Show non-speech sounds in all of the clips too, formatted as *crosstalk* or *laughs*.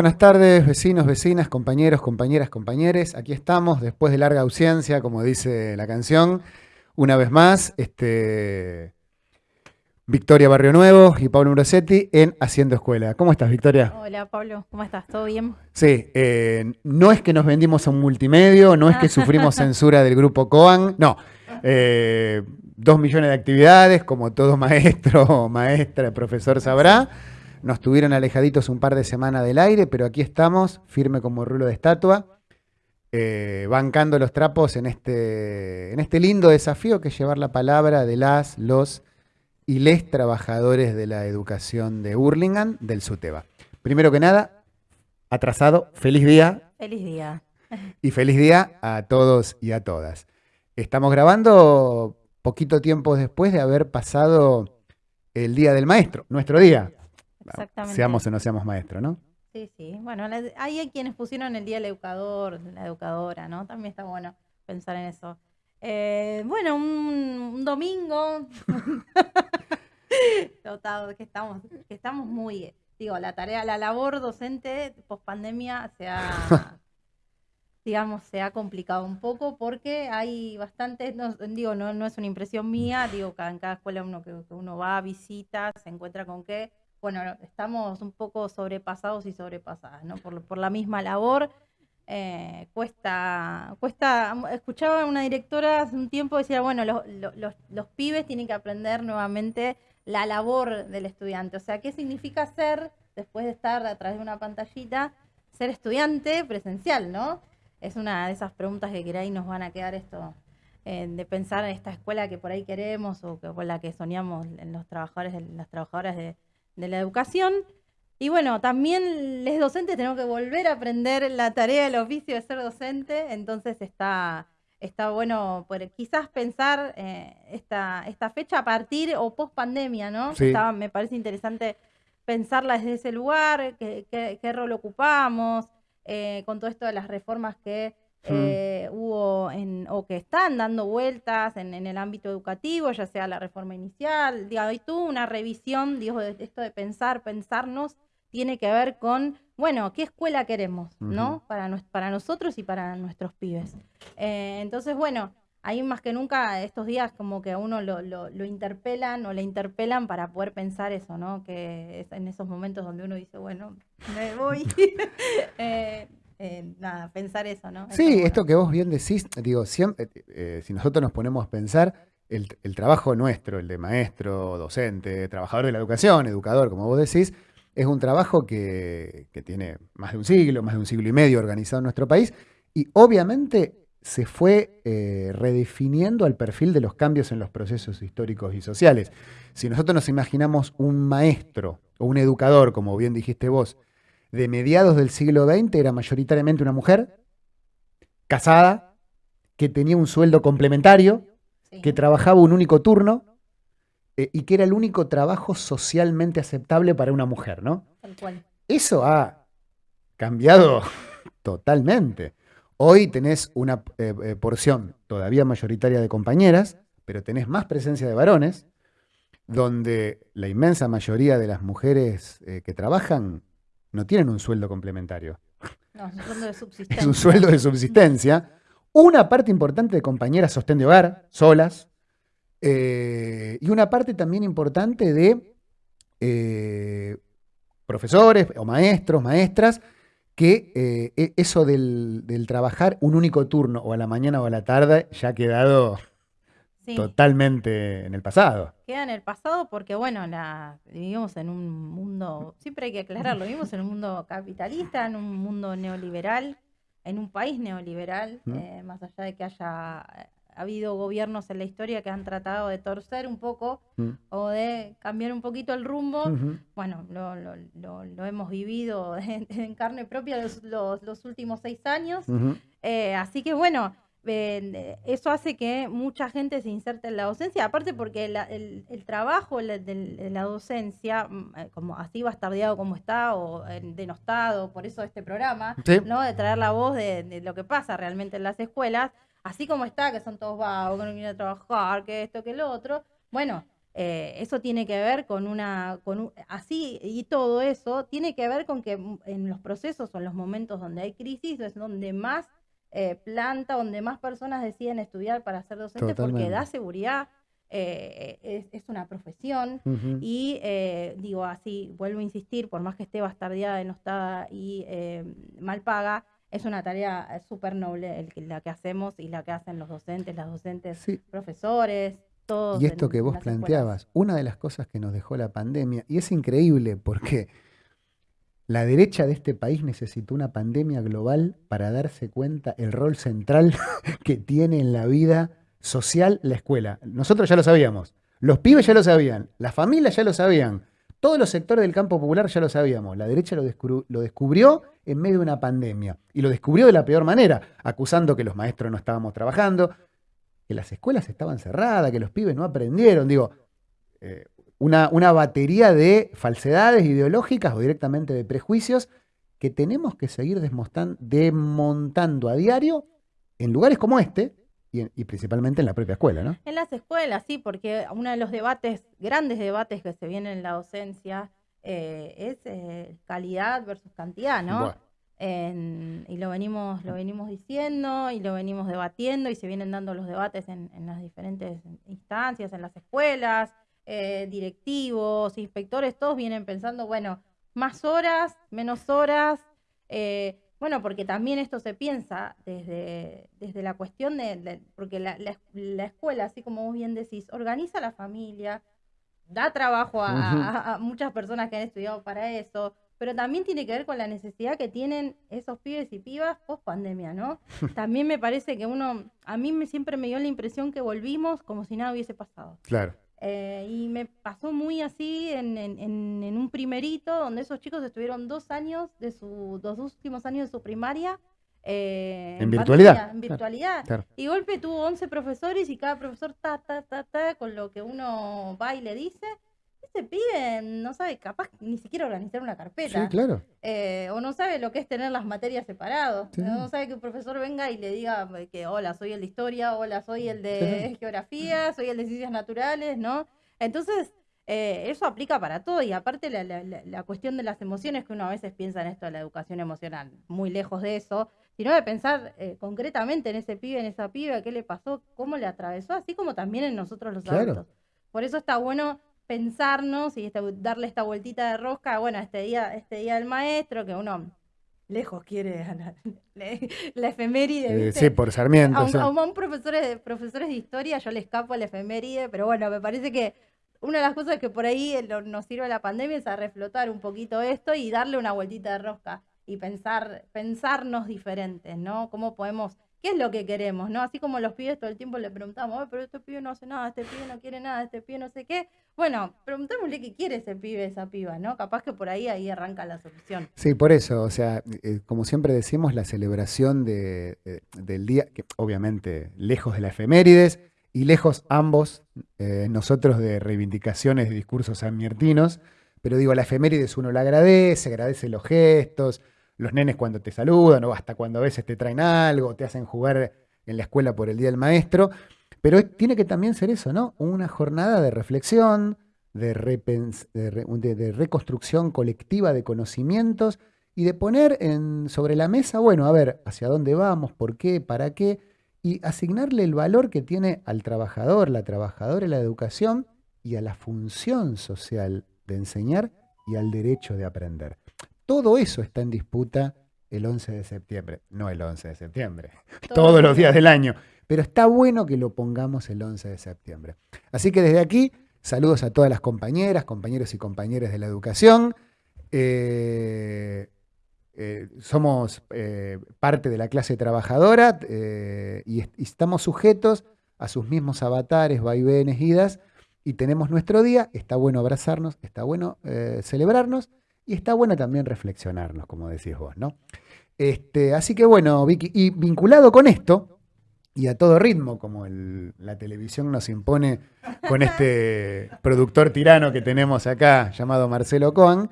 Buenas tardes, vecinos, vecinas, compañeros, compañeras, compañeres. Aquí estamos, después de larga ausencia, como dice la canción, una vez más, este, Victoria Barrio Nuevo y Pablo Murosetti en Haciendo Escuela. ¿Cómo estás, Victoria? Hola, Pablo, ¿cómo estás? ¿Todo bien? Sí, eh, no es que nos vendimos a un multimedio, no es que sufrimos censura del grupo Coan, no. Eh, dos millones de actividades, como todo maestro, maestra, profesor sabrá. Nos tuvieron alejaditos un par de semanas del aire, pero aquí estamos, firme como rulo de estatua, eh, bancando los trapos en este, en este lindo desafío que es llevar la palabra de las, los y les trabajadores de la educación de Hurlingham del SUTEBA. Primero que nada, atrasado, feliz día. Feliz día. Y feliz día a todos y a todas. Estamos grabando poquito tiempo después de haber pasado el Día del Maestro, nuestro día. Exactamente. Seamos o no seamos maestro, ¿no? Sí, sí. Bueno, hay quienes pusieron el Día del Educador, la educadora, ¿no? También está bueno pensar en eso. Eh, bueno, un, domingo. *laughs* Total, que estamos, que estamos muy, digo, la tarea, la labor docente post pandemia se ha, *laughs* digamos, se ha complicado un poco porque hay bastantes, no, digo, no, no es una impresión mía, digo, en cada escuela uno que, uno va, visita, se encuentra con que, bueno, estamos un poco sobrepasados y sobrepasadas, ¿no? Por, la misma labor eh, cuesta, cuesta, escuchaba a una directora hace un tiempo decía, bueno, los, pibes tienen que aprender nuevamente la labor del estudiante, o sea, ¿qué significa ser, después de estar a través de una pantallita, ser estudiante presencial, ¿no? Es una de esas preguntas que ahí nos van a quedar esto, eh, de pensar en esta escuela que por ahí queremos o que, con la que soñamos en los trabajadores, las trabajadoras de, de la educación. Y bueno, también les docentes tenemos que volver a aprender la tarea, el oficio de ser docente, entonces está, está bueno quizás pensar eh, esta, esta fecha a partir o post pandemia, ¿no? me parece interesante pensarla desde ese lugar, qué, qué, rol ocupamos, eh, con todo esto de las reformas que eh, hubo en, o que están dando vueltas en, en, el ámbito educativo, ya sea la reforma inicial, digo, hay tuvo una revisión, digo, de esto de pensar, pensarnos tiene que ver con, bueno, ¿qué escuela queremos, no? Para, para nosotros y para nuestros pibes. Eh, entonces, bueno, ahí más que nunca estos días como que a uno lo, lo, interpelan o le interpelan para poder pensar eso, ¿no? Que es en esos momentos donde uno dice, bueno, me voy. *laughs* Eh, eh, nada, pensar eso, ¿no? Sí, esto que vos bien decís, digo, siempre, si nosotros nos ponemos a pensar, el, el, trabajo nuestro, el de maestro, docente, trabajador de la educación, educador, como vos decís, es un trabajo que, tiene más de un siglo, más de un siglo y medio organizado en nuestro país y obviamente se fue eh, redefiniendo al perfil de los cambios en los procesos históricos y sociales. Si nosotros nos imaginamos un maestro o un educador, como bien dijiste vos, de mediados del siglo XX, era mayoritariamente una mujer casada, que tenía un sueldo complementario, que trabajaba un único turno eh, y que era el único trabajo socialmente aceptable para una mujer, ¿no? Eso ha cambiado *laughs* totalmente. Hoy tenés una eh, eh, porción todavía mayoritaria de compañeras, pero tenés más presencia de varones, donde la inmensa mayoría de las mujeres que trabajan no tienen un sueldo complementario. No, es un sueldo de subsistencia. *laughs* Es un sueldo de subsistencia. Una parte importante de compañeras sostén de hogar, solas, eh, y una parte también importante de eh, profesores o maestros, maestras, que eh, e, eso del, trabajar un único turno o a la mañana o a la tarde ya ha quedado totalmente en el pasado. Queda en el pasado porque, bueno, vivimos en un mundo, siempre hay que aclararlo, vivimos en un mundo capitalista, en un mundo neoliberal, en un país neoliberal, más allá de que haya ha habido gobiernos en la historia que han tratado de torcer un poco mm. o de cambiar un poquito el rumbo. Bueno, lo, hemos vivido *laughs* en, carne propia los, últimos seis años. Eh, así que bueno, eso hace que mucha gente se inserte en la docencia, aparte porque el, trabajo de, la docencia, mm, eh, como así bastardeado como está o denostado, por eso este programa, ¿no? de traer la voz de lo que pasa realmente en las escuelas, así como está, que son todos vagos, que no quieren trabajar, que esto, que lo otro, bueno, Eh, eso tiene que ver con una, con así y todo eso tiene que ver con que en los procesos o en los momentos donde hay crisis es donde más eh, planta, donde más personas deciden estudiar para ser docentes porque da seguridad, eh, es, una profesión y digo así, vuelvo a insistir, por más que esté bastardeada, denostada y mal paga, es una tarea súper noble el, la que hacemos y la que hacen los docentes, las docentes, profesores. Y esto que vos planteabas, una de las cosas que nos dejó la pandemia, y es increíble porque la derecha de este país necesitó una pandemia global para darse cuenta el rol central *laughs* que tiene en la vida social la escuela. Nosotros ya lo sabíamos, los pibes ya lo sabían, las familias ya lo sabían, todos los sectores del campo popular ya lo sabíamos. La derecha lo, descubrió en medio de una pandemia y lo descubrió de la peor manera, acusando que los maestros no estábamos trabajando, que las escuelas estaban cerradas, que los pibes no aprendieron. Digo, eh, una, una batería de falsedades ideológicas o directamente de prejuicios que tenemos que seguir desmontando a diario en lugares como este, y, principalmente en la propia escuela, ¿no? En las escuelas, sí, porque uno de los debates, grandes debates que se vienen en la docencia eh, es eh, calidad versus cantidad, ¿no? y lo venimos, lo venimos diciendo y lo venimos debatiendo y se vienen dando los debates en, las diferentes instancias, en las escuelas, eh, directivos, inspectores, todos vienen pensando, bueno, más horas, menos horas, eh, bueno, porque también esto se piensa desde, desde la cuestión de, porque la, escuela, así como vos bien decís, organiza la familia, da trabajo a muchas personas que han estudiado para eso, pero también tiene que ver con la necesidad que tienen esos pibes y pibas post pandemia, ¿no? *laughs* También me parece que uno, a mí me, siempre me dio la impresión que volvimos como si nada hubiese pasado. Claro. Eh, y me pasó muy así en, en, un primerito, donde esos chicos estuvieron dos años de sus dos últimos años de su primaria. Eh, en, virtualidad. en virtualidad. Y golpe tuvo 11 profesores y cada profesor ta, ta, ta, ta, con lo que uno va y le dice ese pibe no sabe capaz ni siquiera organizar una carpeta. Sí, claro. Eh, o no sabe lo que es tener las materias separadas. No sabe que un profesor venga y le diga que hola, soy el de historia, hola, soy el de geografía, soy el de ciencias naturales, ¿no? Entonces, eh, eso aplica para todo y aparte la, la, cuestión de las emociones que uno a veces piensa en esto de la educación emocional, muy lejos de eso, sino de pensar eh, concretamente en ese pibe, en esa piba, qué le pasó, cómo le atravesó, así como también en nosotros los adultos. Por eso está bueno pensarnos y darle esta vueltita de rosca, bueno, este día, este día del maestro, que uno lejos quiere *laughs* la, la efeméride. Eh, sí, por Sarmiento. A, un, profesores, de, profesores de historia yo le escapo a la efeméride, pero bueno, me parece que una de las cosas que por ahí nos sirve la pandemia es a reflotar un poquito esto y darle una vueltita de rosca y pensar, pensarnos diferentes, ¿no? ¿Cómo podemos ¿Qué es lo que queremos? ¿no? Así como los pibes todo el tiempo le preguntamos, pero este pibe no hace nada, este pibe no quiere nada, este pibe no sé qué. Bueno, preguntémosle qué quiere ese pibe, esa piba, ¿no? Capaz que por ahí ahí arranca la solución. Sí, por eso, o sea, eh, como siempre decimos, la celebración de, eh, del día, que obviamente lejos de la efemérides y lejos ambos, eh, nosotros de reivindicaciones de discursos amiertinos, pero digo, la efemérides uno la agradece, agradece los gestos, los nenes cuando te saludan o hasta cuando a veces te traen algo, te hacen jugar en la escuela por el Día del Maestro. Pero tiene que también ser eso, ¿no? Una jornada de reflexión, de, de, reconstrucción colectiva de conocimientos y de poner en, sobre la mesa, bueno, a ver, hacia dónde vamos, por qué, para qué, y asignarle el valor que tiene al trabajador, la trabajadora la educación y a la función social de enseñar y al derecho de aprender. Todo eso está en disputa el 11 de septiembre. No el 11 de septiembre, *laughs* todos los días del año. Pero está bueno que lo pongamos el 11 de septiembre. Así que desde aquí, saludos a todas las compañeras, compañeros y compañeras de la educación. Eh, eh, somos eh, parte de la clase trabajadora y, estamos sujetos a sus mismos avatares, vaivenes, idas, y tenemos nuestro día. Está bueno abrazarnos, está bueno celebrarnos y está bueno también reflexionarnos, como decís vos, ¿no? Este, así que bueno, Vicky, y vinculado con esto, y a todo ritmo, como la televisión nos impone con este *laughs* productor tirano que tenemos acá, llamado Marcelo Coan,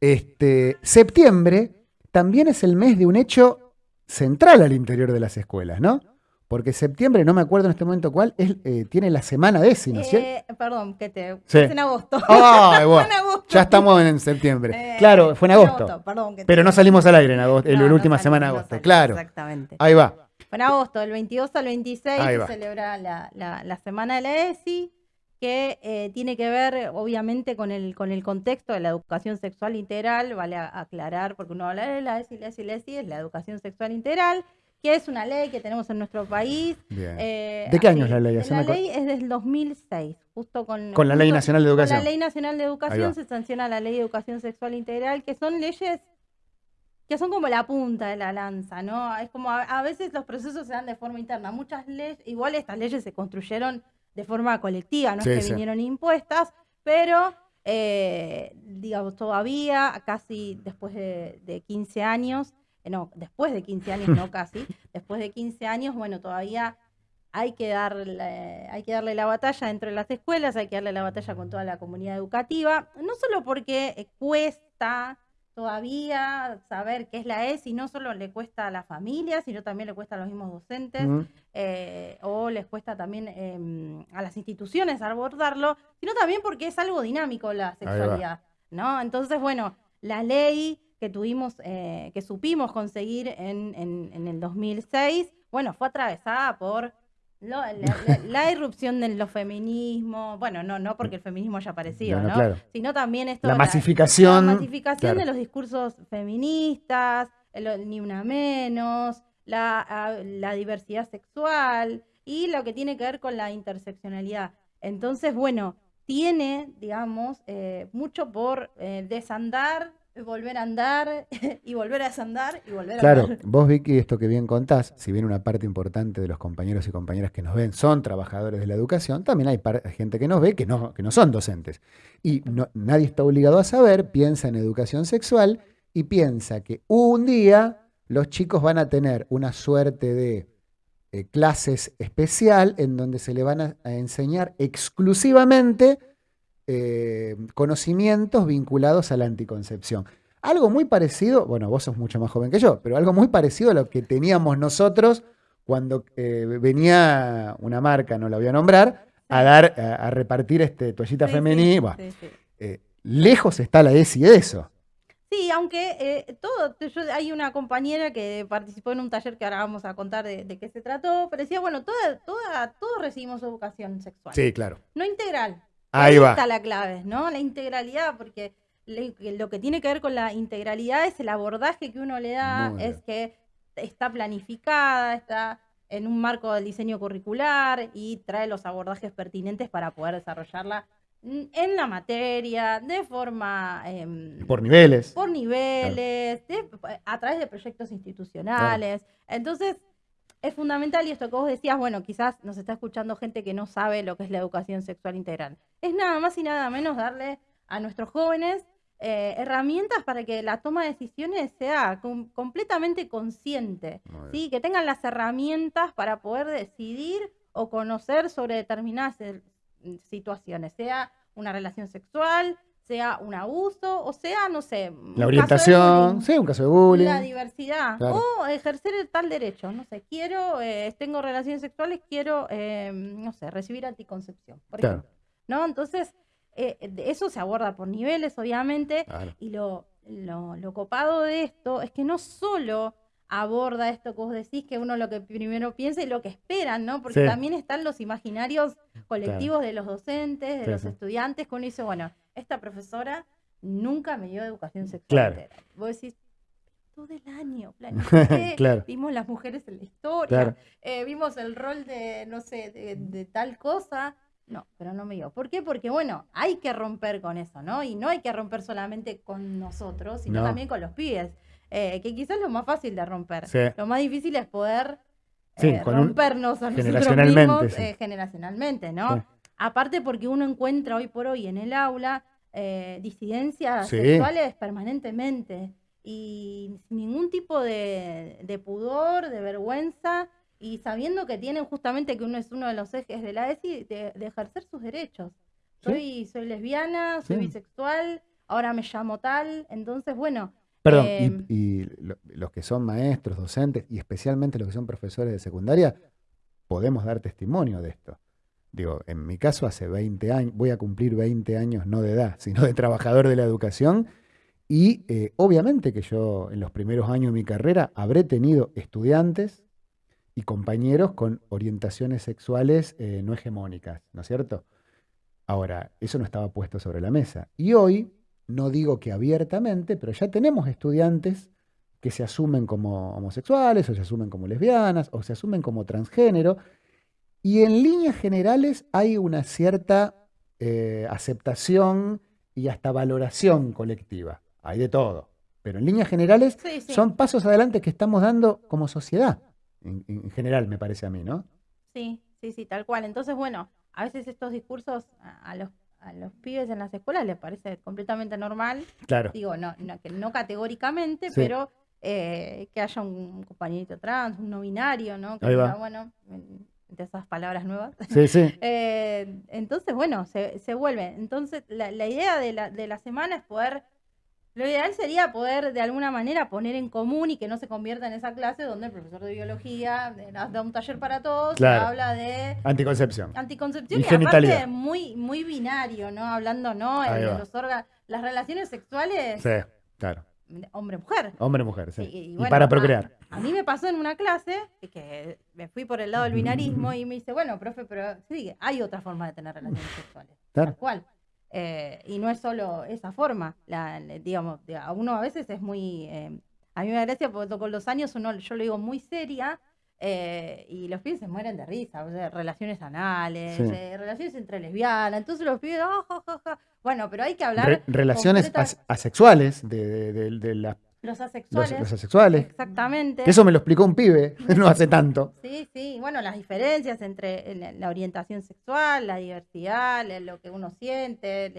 este, septiembre también es el mes de un hecho central al interior de las escuelas, ¿no? Porque septiembre, no me acuerdo en este momento cuál, es, eh, tiene la semana de ¿no es cierto? Eh, perdón, que te. Sí. Es en agosto. Ay, bueno, *laughs* en agosto. ya estamos en septiembre. Eh, claro, fue en agosto. perdón, que Pero te- no salimos al aire en agosto, en la no última salimos, semana de no agosto. salimos, Claro, Exactamente. ahí va. Fue en agosto, del 22 al 26 Ahí se celebra la, la- la Semana de la ESI, que eh, tiene que ver obviamente con el, con el contexto de la educación sexual integral, vale aclarar, porque uno habla de la ESI, la ESI, la ESI, es la educación sexual integral, que es una ley que tenemos en nuestro país. Eh, ¿De qué año es la ley? La ley es del 2006, justo con... Con la Ley Nacional de con Educación. la Ley Nacional de Educación se sanciona la Ley de Educación Sexual Integral, que son leyes que son como la punta de la lanza, ¿no? Es como a, a veces los procesos se dan de forma interna. Muchas leyes, igual estas leyes se construyeron de forma colectiva, no Sí, es que sí. vinieron impuestas, pero eh, digamos, todavía, casi después de, de 15 años, no, después de 15 años, no *laughs* casi, después de 15 años, bueno, todavía hay que darle, hay que darle la batalla dentro de las escuelas, hay que darle la batalla con toda la comunidad educativa, no solo porque eh, cuesta todavía saber qué es la ESI, no solo le cuesta a la familia, sino también le cuesta a los mismos docentes, eh, o les cuesta también em, a las instituciones abordarlo, sino también porque es algo dinámico la sexualidad, ¿no? Entonces, bueno, la ley que tuvimos, eh, que supimos conseguir en, en- en el 2006, bueno, fue atravesada por lo- la, la- *laughs* la irrupción de los feminismos, bueno, no, no porque el feminismo haya aparecido, No, no, ¿no? claro. Sino también esto... La la- masificación. la masificación claro. de los discursos feministas, el- ni una menos, la diversidad sexual y lo que tiene que ver con la interseccionalidad. Entonces, bueno, tiene, digamos, eh, mucho por eh, desandar, *laughs* volver a andar y volver a desandar y volver a Claro, vos Vicky, esto que bien contás, si bien una parte importante de los compañeros y compañeras que nos ven son trabajadores de la educación, también hay gente que nos ve que no, que no son docentes. Y no- nadie está obligado a saber, piensa en educación sexual y piensa que un día los chicos van a tener una suerte de eh, clases especial en donde se le van a, a enseñar exclusivamente eh, conocimientos vinculados a la anticoncepción. Algo muy parecido, bueno, vos sos mucho más joven que yo, pero algo muy parecido a lo que teníamos nosotros cuando eh, venía una marca, no la voy a nombrar, a dar, a, a repartir este toallita Sí, femenina. Bueno, sí, sí. eh, lejos está la ESI de eso. Sí, aunque eh, todo, yo, hay una compañera que participó en un taller que ahora vamos a contar de, de qué se trató, pero decía, bueno, toda, toda, todos recibimos educación sexual, Sí, claro. no integral. Ahí va. está la clave, ¿no? La integralidad, porque le- lo que tiene que ver con la integralidad es el abordaje que uno le da, Muy es que está planificada, está en un marco del diseño curricular y trae los abordajes pertinentes para poder desarrollarla en la materia, de forma... em, Por niveles. por niveles, de- a través de proyectos institucionales. Entonces, es fundamental, y esto que vos decías, bueno, quizás nos está escuchando gente que no sabe lo que es la educación sexual integral. Es nada más y nada menos darle a nuestros jóvenes eh, herramientas para que la toma de decisiones sea com- completamente consciente. ¿sí? que tengan las herramientas para poder decidir o conocer sobre determinadas eh, situaciones, sea una relación sexual, sea un abuso, o sea, no sé, La orientación, bullying, sí, un caso de bullying. la diversidad, Claro. o ejercer el tal derecho, no sé, quiero, eh, tengo relaciones sexuales, quiero, eh, no sé, recibir anticoncepción, por Claro. ejemplo, ¿no? Entonces, eh, de- eso se aborda por niveles, obviamente, Claro. y lo, lo, lo copado de esto es que no solo aborda esto que vos decís, que uno lo que primero piensa y lo que esperan, ¿no? Porque Sí. también están los imaginarios colectivos de los docentes, de Sí, los sí. estudiantes, que uno dice, bueno, esta profesora nunca me dio educación sexual. Claro. Vos decís, todo el año, planifiqué, *laughs* Claro. vimos las mujeres en la historia, eh, vimos el rol de, no sé, de, de tal cosa. No, pero no me dio. ¿Por qué? Porque, bueno, hay que romper con eso, ¿no? Y no hay que romper solamente con nosotros, sino No. también con los pibes, eh, que quizás es lo más fácil de romper. Sí. Lo más difícil es poder Sí, eh, un- rompernos a nosotros generacionalmente, mismos sí. eh, generacionalmente, ¿no? Aparte porque uno encuentra hoy por hoy en el aula disidencias sexuales permanentemente y sin ningún tipo de, de pudor, de vergüenza y sabiendo que tienen justamente que uno es uno de los ejes de la ESI de, de ejercer sus derechos. Sí. Soy, soy lesbiana, soy Sí. bisexual, ahora me llamo tal, entonces bueno, Perdón, y- Eh, y, lo- los que son maestros, docentes y especialmente los que son profesores de secundaria, podemos dar testimonio de esto. Digo, en mi caso hace 20 años, voy a cumplir 20 años no de edad, *laughs* sino de trabajador de la educación. Y eh, obviamente que yo en los primeros años de mi carrera habré tenido estudiantes y compañeros con orientaciones sexuales eh, no hegemónicas, ¿no es cierto? Ahora, eso no estaba puesto sobre la mesa. Y hoy, no digo que abiertamente, pero ya tenemos estudiantes que se asumen como homosexuales, o se asumen como lesbianas, o se asumen como transgénero, y en líneas generales hay una cierta eh, aceptación y hasta valoración colectiva. Hay de todo. Pero en líneas generales son pasos adelante que estamos dando como sociedad, en, general, me parece a mí, ¿no? Sí, sí, sí, tal cual. Entonces, bueno, a veces estos discursos a, los a los pibes en las escuelas les parece completamente normal. Claro. Digo, no, no, no categóricamente, pero eh, que haya un compañerito trans, un no binario, ¿no? Que bueno, de esas palabras nuevas. Sí, sí. *laughs* Eh, entonces, bueno, se, se vuelve. Entonces, la, la idea de la, de la semana es poder lo ideal sería poder de alguna manera poner en común y que no se convierta en esa clase donde el profesor de biología da un taller para todos y habla de anticoncepción. Anticoncepción y, aparte muy muy binario, ¿no? Hablando, ¿no? de los órganos, las relaciones sexuales. Sí, claro. Hombre-mujer. Hombre-mujer, sí. Y, para procrear. A, mí me pasó en una clase que me fui por el lado del binarismo y me dice, bueno, profe, pero sí, hay otra forma de tener relaciones sexuales. Claro. ¿Cuál? Eh, y no es solo esa forma, la, digamos, a uno a veces es muy, eh, a mí me da gracia porque con los años uno, yo lo digo muy seria, eh, y los pibes se mueren de risa, o sea, relaciones anales, relaciones entre lesbianas, entonces los pibes, oh, bueno, pero hay que hablar... relaciones asexuales de, de, de, la los asexuales. Los, asexuales. Exactamente. Eso me lo explicó un pibe, *laughs* no hace tanto. Sí, sí. Bueno, las diferencias entre la orientación sexual, la diversidad, lo que uno siente,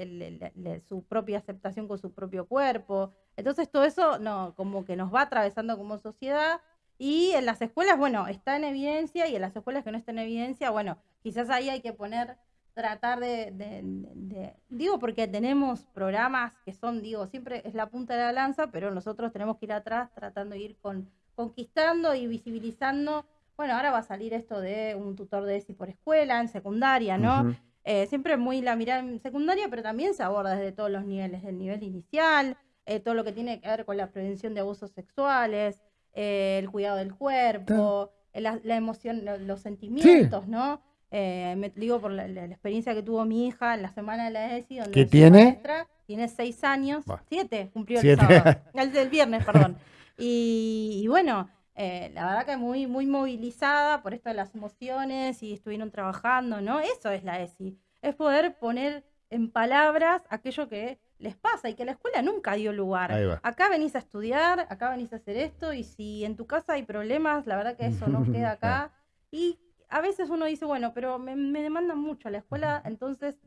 su propia aceptación con su propio cuerpo. Entonces todo eso no, como que nos va atravesando como sociedad. Y en las escuelas, bueno, está en evidencia y en las escuelas que no están en evidencia, bueno, quizás ahí hay que poner tratar de, digo porque tenemos programas que son, digo, siempre es la punta de la lanza, pero nosotros tenemos que ir atrás tratando de ir con, conquistando y visibilizando. Bueno, ahora va a salir esto de un tutor de ESI por escuela, en secundaria, ¿no? Eh, siempre muy la mirada en secundaria, pero también se aborda desde todos los niveles, el nivel inicial, eh, todo lo que tiene que ver con la prevención de abusos sexuales, eh, el cuidado del cuerpo, la, emoción, los sentimientos, ¿no? Eh, me digo por la, experiencia que tuvo mi hija en la semana de la ESI, donde ¿Qué tiene? tiene seis años, siete, cumplió el sábado, *laughs* el viernes, perdón. y, bueno, eh, la verdad que muy, muy movilizada por esto de las emociones y estuvieron trabajando, ¿no? Eso es la ESI, es poder poner en palabras aquello que les pasa y que la escuela nunca dio lugar. Acá venís a estudiar, acá venís a hacer esto y si en tu casa hay problemas, la verdad que eso no *laughs* queda acá. Y a veces uno dice, bueno, pero me, demandan mucho a la escuela, entonces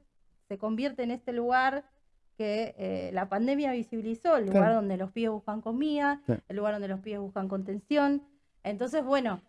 se convierte en este lugar que eh, la pandemia visibilizó, el lugar donde los pibes buscan comida, el lugar donde los pibes buscan contención. Entonces, bueno,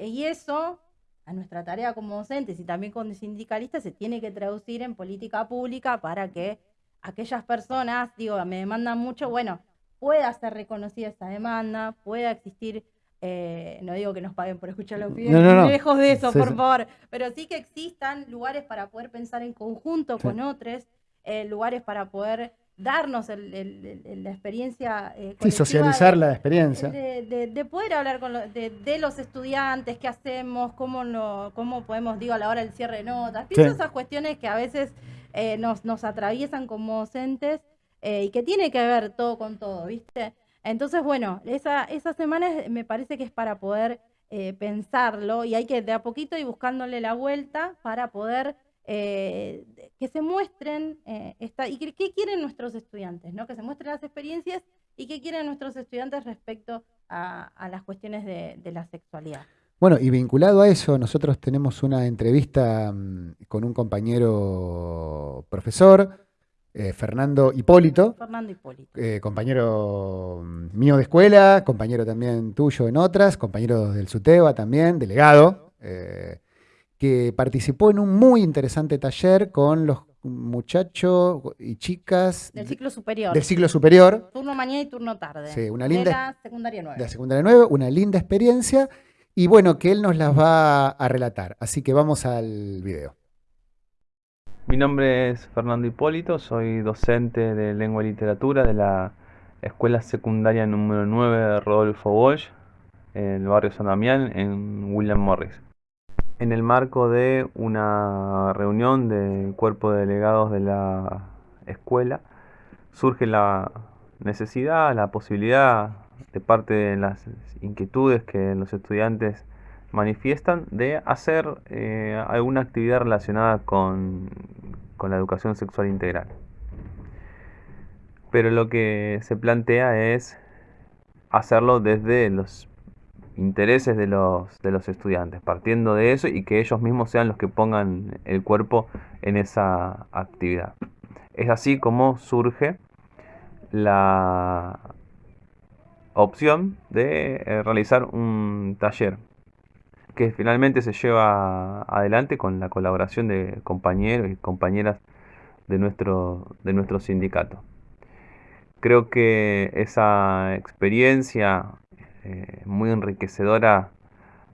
y eso a nuestra tarea como docentes y también como sindicalistas se tiene que traducir en política pública para que aquellas personas, digo, me demandan mucho, bueno, pueda ser reconocida esa demanda, pueda existir eh, no digo que nos paguen por escuchar los pibes, lejos de eso, por favor, pero sí que existan lugares para poder pensar en conjunto con otros, eh, lugares para poder darnos la experiencia. Eh, sí, socializar la experiencia. De, poder hablar con de, los estudiantes, qué hacemos, cómo, no, cómo podemos, digo, a la hora del cierre de notas. Pienso esas cuestiones que a veces nos, nos atraviesan como docentes y que tiene que ver todo con todo, ¿viste? Entonces, bueno, esa, esa semana me parece que es para poder eh, pensarlo y hay que de a poquito ir buscándole la vuelta para poder eh, que se muestren eh, y qué quieren nuestros estudiantes, ¿no? que se muestren las experiencias y qué quieren nuestros estudiantes respecto a, las cuestiones de, de, la sexualidad. Bueno, y vinculado a eso, nosotros tenemos una entrevista mm, con un compañero profesor eh, Fernando Hipólito. Fernando Hipólito. Eh, compañero mm, mío de escuela, compañero también tuyo en otras, compañero del SUTEBA también, delegado, eh, que participó en un muy interesante taller con los muchachos y chicas del ciclo superior. Del ciclo superior. Turno mañana y turno tarde. Sí, una linda. De la secundaria 9. De la secundaria 9, una linda experiencia y bueno, que él nos las va a relatar. Así que vamos al video. Mi nombre es Fernando Hipólito, soy docente de lengua y literatura de la Escuela Secundaria número 9 de Rodolfo Walsh, en el barrio San Damián, en William Morris. En el marco de una reunión del cuerpo de delegados de la escuela, surge la necesidad, la posibilidad de parte de las inquietudes que los estudiantes manifiestan de hacer eh, alguna actividad relacionada con, con la educación sexual integral. Pero lo que se plantea es hacerlo desde los intereses de los, de los estudiantes, partiendo de eso y que ellos mismos sean los que pongan el cuerpo en esa actividad. Es así como surge la opción de eh, realizar un taller que finalmente se lleva adelante con la colaboración de compañeros y compañeras de nuestro, de nuestro sindicato. Creo que esa experiencia eh, muy enriquecedora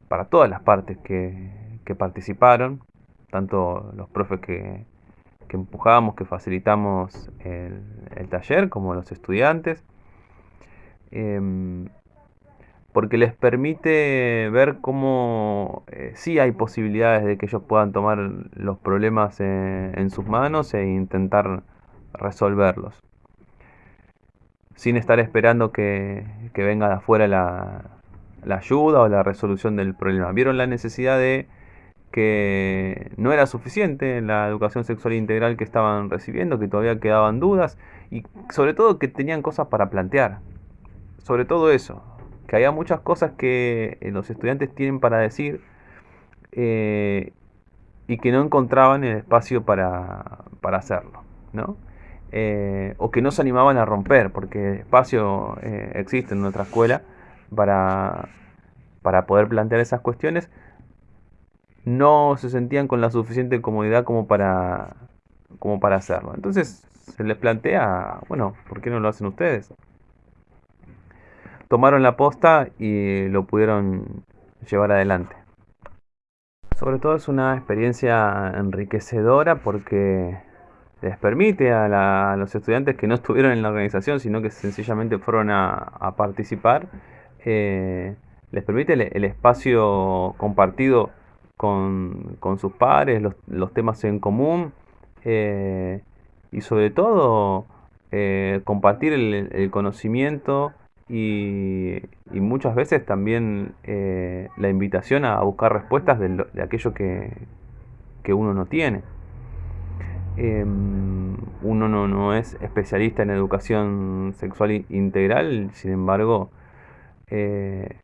para todas las partes que, participaron, tanto los profes que, que empujamos, que facilitamos el, taller, como los estudiantes, em, porque les permite ver cómo eh, sí hay posibilidades de que ellos puedan tomar los problemas en sus manos e intentar resolverlos sin estar esperando que, venga de afuera la, ayuda o la resolución del problema. Vieron la necesidad de que no era suficiente la educación sexual integral que estaban recibiendo, que todavía quedaban dudas y sobre todo que tenían cosas para plantear. Sobre todo eso, que había muchas cosas que eh, los estudiantes tienen para decir eh, y que no encontraban el espacio para, para hacerlo. ¿no? Eh, o que no se animaban a romper, porque espacio existe en nuestra escuela para, para poder plantear esas cuestiones, no se sentían con la suficiente comodidad como para, como para hacerlo. Entonces se les plantea, bueno, ¿por qué no lo hacen ustedes? Tomaron la posta y lo pudieron llevar adelante. Sobre todo es una experiencia enriquecedora porque les permite a, los estudiantes que no estuvieron en la organización, sino que sencillamente fueron a, participar, eh, les permite el, espacio compartido con, sus pares, los, temas en común eh, y sobre todo eh, compartir el, conocimiento y, muchas veces también la invitación a buscar respuestas de, aquello que uno no tiene. Em, uno no, es especialista en educación sexual integral, sin embargo, eh,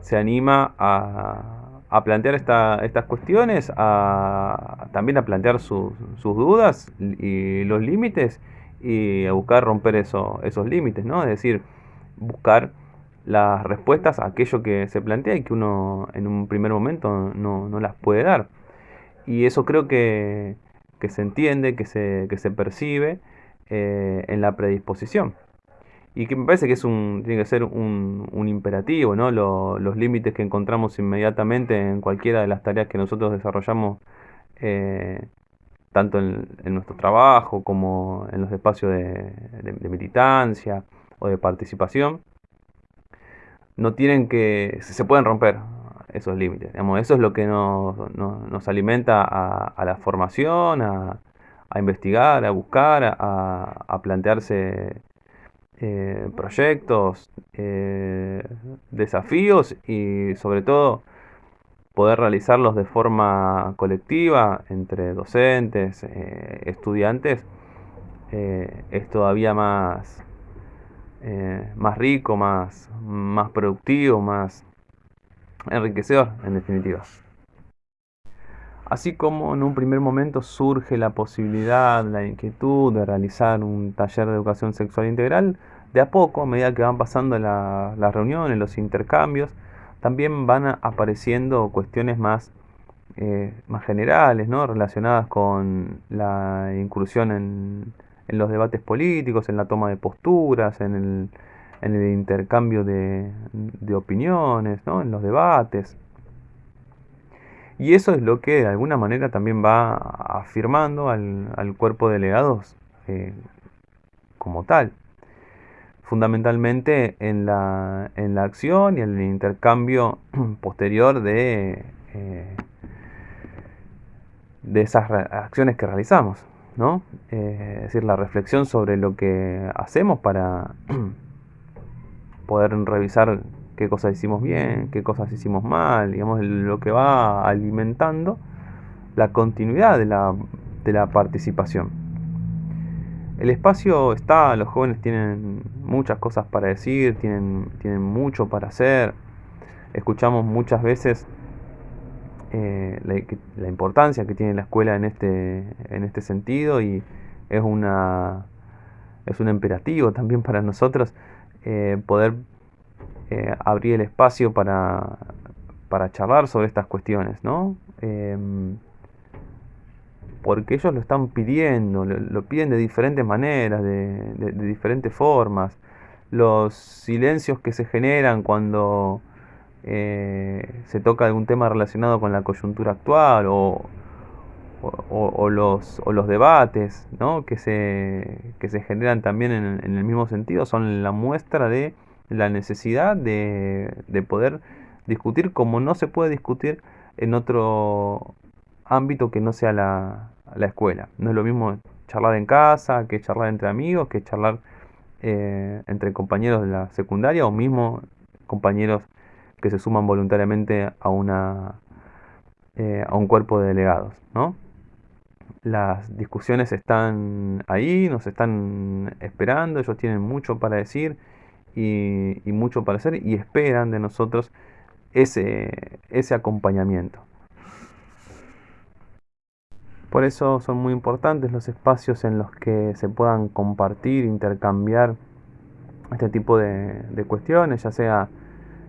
se anima a, plantear estas cuestiones, a, también a plantear sus dudas y los límites y a buscar romper esos límites, ¿no? Es decir, buscar las respuestas a aquello que se plantea y que uno en un primer momento no, no las puede dar. Y eso creo que que se entiende, que se, que se percibe eh, en la predisposición. Y que me parece que es un, tiene que ser un, imperativo, ¿no? los límites que encontramos inmediatamente en cualquiera de las tareas que nosotros desarrollamos, eh, tanto en, nuestro trabajo como en los espacios de, militancia o de participación, no tienen que, se pueden romper, esos límites. eso es lo que nos, alimenta a, la formación, a, investigar, a buscar, a, plantearse eh, proyectos, eh, desafíos y sobre todo poder realizarlos de forma colectiva entre docentes, eh, estudiantes, es todavía más, más rico, más, más productivo, más, enriquecedor en definitiva. Así como en un primer momento surge la posibilidad, la inquietud de realizar un taller de educación sexual integral, de a poco, a medida que van pasando las reuniones, los intercambios, también van apareciendo cuestiones más, eh, más generales, ¿no? relacionadas con la incursión en, en, los debates políticos, en la toma de posturas, en el, en el intercambio de, de opiniones, ¿no? en los debates. Y eso es lo que de alguna manera también va afirmando al, al cuerpo de delegados eh, como tal. Fundamentalmente en la, en la acción y en el intercambio *clears throat* posterior de, eh, de esas acciones que realizamos. ¿no? Eh, es decir, la reflexión sobre lo que hacemos para *clears throat* poder revisar qué cosas hicimos bien, qué cosas hicimos mal, digamos, lo que va alimentando la continuidad de la, de la participación. El espacio está, los jóvenes tienen muchas cosas para decir, tienen, tienen mucho para hacer. Escuchamos muchas veces eh, la, importancia que tiene la escuela en este, en este sentido y es, una, es un imperativo también para nosotros eh, poder eh, abrir el espacio para, para charlar sobre estas cuestiones, ¿no? Porque ellos lo están pidiendo, lo, piden de diferentes maneras, de, diferentes formas. Los silencios que se generan cuando eh, se toca algún tema relacionado con la coyuntura actual o, los, debates ¿no? que, se, que se generan también en, en el mismo sentido son la muestra de la necesidad de, poder discutir como no se puede discutir en otro ámbito que no sea la, escuela. No es lo mismo charlar en casa que charlar entre amigos, que charlar eh, entre compañeros de la secundaria o mismo compañeros que se suman voluntariamente a, una, eh, a un cuerpo de delegados. ¿no? Las discusiones están ahí, nos están esperando, ellos tienen mucho para decir y, mucho para hacer y esperan de nosotros ese, ese acompañamiento. Por eso son muy importantes los espacios en los que se puedan compartir, intercambiar este tipo de, cuestiones, ya sea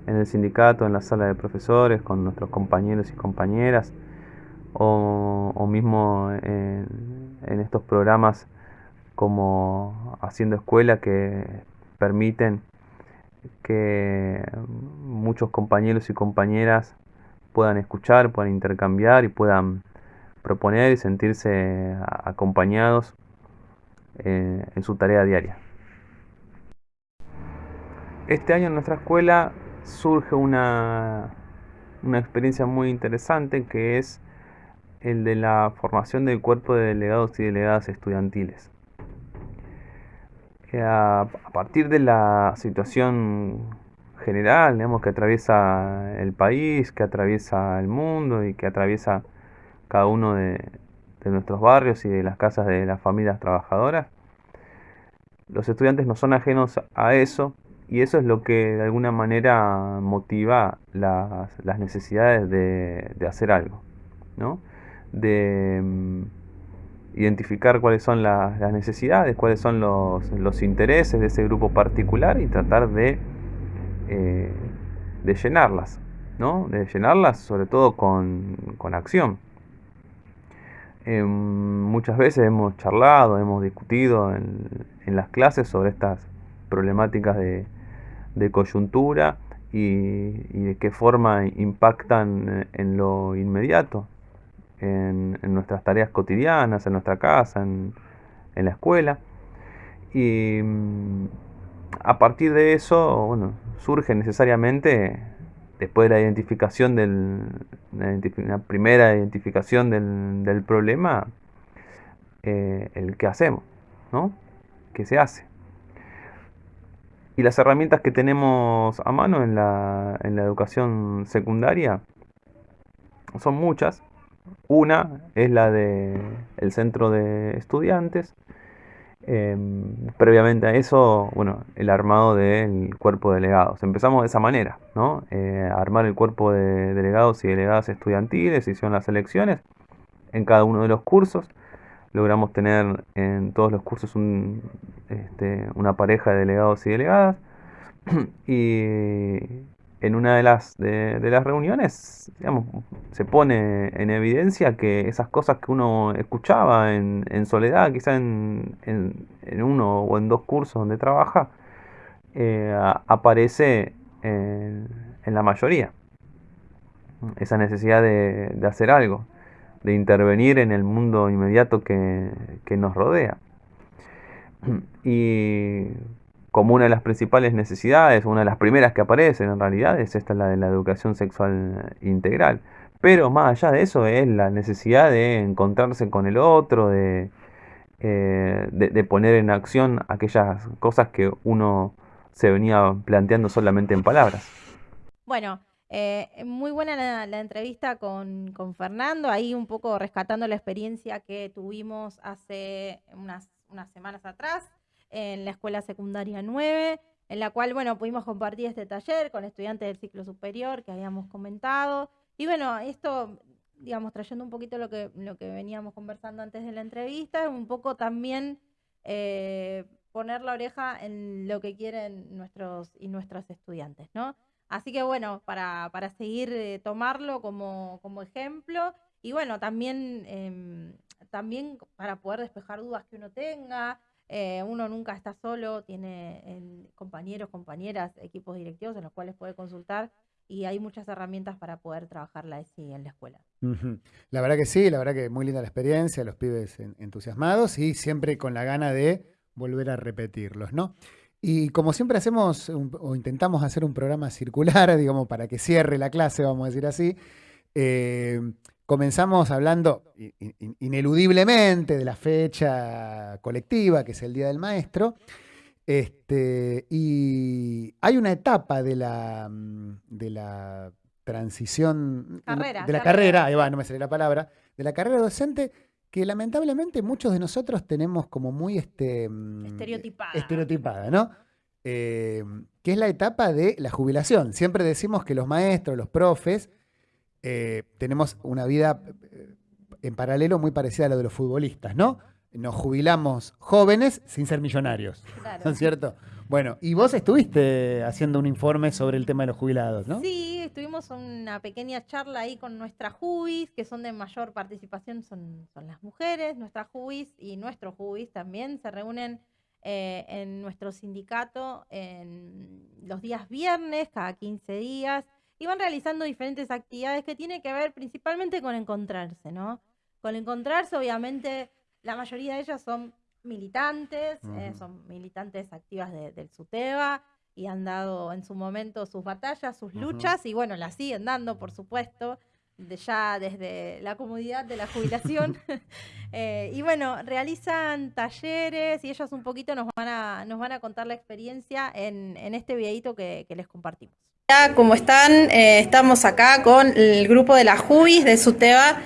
en el sindicato, en la sala de profesores, con nuestros compañeros y compañeras, o, mismo en, en, estos programas como Haciendo Escuela que permiten que muchos compañeros y compañeras puedan escuchar, puedan intercambiar y puedan proponer y sentirse acompañados eh, en su tarea diaria. Este año en nuestra escuela surge una, una experiencia muy interesante que es el de la formación del cuerpo de delegados y delegadas estudiantiles a, partir de la situación general, digamos, que atraviesa el país, que atraviesa el mundo y que atraviesa cada uno de, nuestros barrios y de las casas de las familias trabajadoras, los estudiantes no son ajenos a eso y eso es lo que de alguna manera motiva las, necesidades de, hacer algo, ¿no? De, mm, identificar cuáles son las, necesidades, cuáles son los, intereses de ese grupo particular y tratar de, eh, de llenarlas, ¿no? De llenarlas sobre todo con, acción. Em, muchas veces hemos charlado, hemos discutido en, las clases sobre estas problemáticas de, coyuntura y, de qué forma impactan en lo inmediato, en, nuestras tareas cotidianas, en nuestra casa, en, la escuela. Y mm, a partir de eso, bueno, surge necesariamente, después de la identificación del, la, primera identificación del, problema, eh, el qué hacemos, ¿no? ¿Qué se hace? Y las herramientas que tenemos a mano en la, en la educación secundaria son muchas, una es la del el centro de estudiantes. Em, previamente a eso, bueno, el armado del cuerpo de delegados. Empezamos de esa manera, ¿no? Eh, armar el cuerpo de delegados y delegadas estudiantiles, hicieron las elecciones en cada uno de los cursos. Logramos tener en todos los cursos este, una pareja de delegados y delegadas. *clears throat* y en una de las, de, las reuniones, se pone en evidencia que esas cosas que uno escuchaba en, soledad, quizá en, en, uno o en dos cursos donde trabaja, eh, aparece en, la mayoría. Esa necesidad de, hacer algo, de intervenir en el mundo inmediato que, que nos rodea. *clears throat* Y como una de las principales necesidades, una de las primeras que aparecen en realidad, es esta la de la educación sexual integral. Pero más allá de eso es la necesidad de encontrarse con el otro, de, eh, de, poner en acción aquellas cosas que uno se venía planteando solamente en palabras. Bueno, eh, muy buena la, entrevista con, con, Fernando, ahí un poco rescatando la experiencia que tuvimos hace unas, unas semanas atrás en la Escuela Secundaria 9, en la cual, bueno, pudimos compartir este taller con estudiantes del ciclo superior que habíamos comentado. Y bueno, esto, digamos, trayendo un poquito lo que, lo que veníamos conversando antes de la entrevista, un poco también eh, poner la oreja en lo que quieren nuestros y nuestras estudiantes, ¿no? Así que bueno, para, para seguir eh, tomarlo como, como, ejemplo y bueno, también, em, también para poder despejar dudas que uno tenga, eh, uno nunca está solo, tiene compañeros, compañeras, equipos directivos en los cuales puede consultar y hay muchas herramientas para poder trabajar la ESI en la escuela. La verdad que sí, la verdad que muy linda la experiencia, los pibes entusiasmados y siempre con la gana de volver a repetirlos, ¿no? Y como siempre hacemos o intentamos hacer un programa circular, *laughs* digamos, para que cierre la clase, vamos a decir así, eh, Comenzamos hablando ineludiblemente de la fecha colectiva, que es el Día del Maestro. Este, y hay una etapa de la, de la transición, de la carrera, ahí va, no me sale la palabra, de la carrera docente que lamentablemente muchos de nosotros tenemos como muy este, estereotipada. estereotipada, ¿no? Eh, que es la etapa de la jubilación. Siempre decimos que los maestros, los profes, eh, tenemos una vida eh, en paralelo muy parecida a la de los futbolistas, ¿no? Nos jubilamos jóvenes sin ser millonarios, ¿no es cierto? Bueno, y vos estuviste haciendo un informe sobre el tema de los jubilados, ¿no? Sí, estuvimos una pequeña charla ahí con nuestras JUBIS, que son de mayor participación, son, son las mujeres, nuestras JUBIS y nuestros JUBIS también se reúnen eh, en nuestro sindicato en los días viernes, cada 15 días, y van realizando diferentes actividades que tienen que ver principalmente con encontrarse, ¿no? Con encontrarse, obviamente, la mayoría de ellas son militantes, eh, son militantes activas del SUTEBA y han dado en su momento sus batallas, sus luchas, y bueno, las siguen dando, por supuesto, de ya desde la comodidad de la jubilación. *laughs* *laughs* Eh, y bueno, realizan talleres y ellas un poquito nos van a, nos van a contar la experiencia en, este videito que les compartimos. ¿Cómo están? Eh, estamos acá con el grupo de la JUBIS de Suteba,